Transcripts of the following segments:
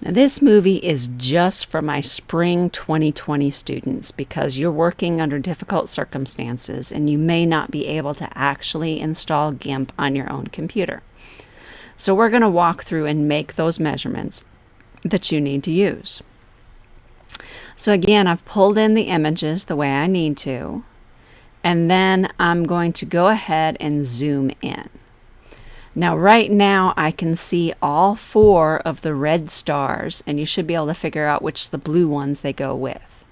Now, this movie is just for my spring 2020 students because you're working under difficult circumstances and you may not be able to actually install GIMP on your own computer. So we're going to walk through and make those measurements that you need to use. So again, I've pulled in the images the way I need to, and then I'm going to go ahead and zoom in. Now right now I can see all four of the red stars and you should be able to figure out which the blue ones they go with.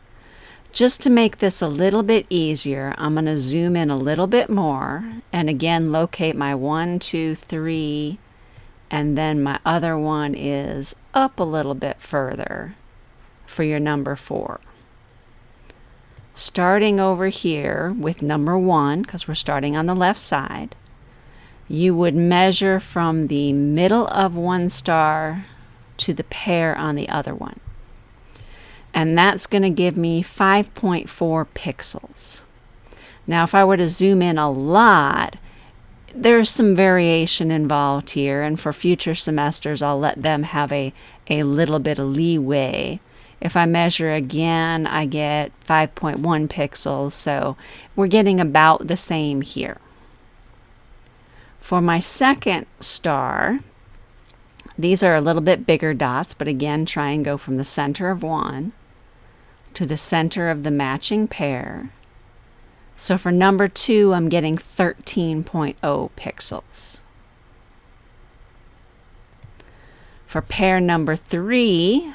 Just to make this a little bit easier, I'm going to zoom in a little bit more and again locate my one, two, three, and then my other one is up a little bit further for your number four. Starting over here with number one, because we're starting on the left side, you would measure from the middle of one star to the pair on the other one. And that's going to give me 5.4 pixels. Now, if I were to zoom in a lot, there's some variation involved here, and for future semesters, I'll let them have a, a little bit of leeway. If I measure again, I get 5.1 pixels, so we're getting about the same here. For my second star, these are a little bit bigger dots, but again, try and go from the center of one to the center of the matching pair. So for number two, I'm getting 13.0 pixels. For pair number three,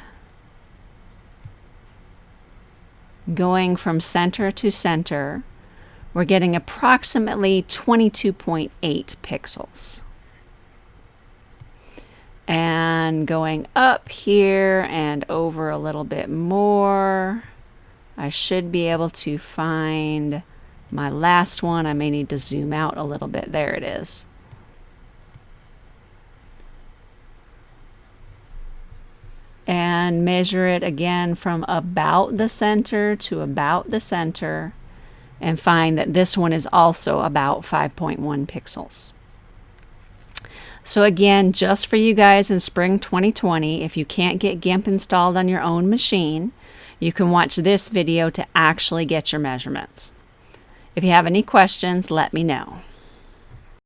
going from center to center, we're getting approximately 22.8 pixels. And going up here and over a little bit more, I should be able to find my last one. I may need to zoom out a little bit. There it is. And measure it again from about the center to about the center and find that this one is also about 5.1 pixels. So again, just for you guys in spring 2020, if you can't get GIMP installed on your own machine, you can watch this video to actually get your measurements. If you have any questions, let me know.